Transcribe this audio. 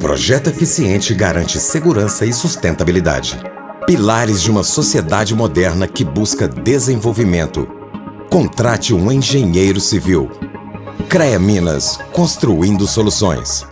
projeto eficiente garante segurança e sustentabilidade. Pilares de uma sociedade moderna que busca desenvolvimento. Contrate um engenheiro civil. CREA Minas, construindo soluções.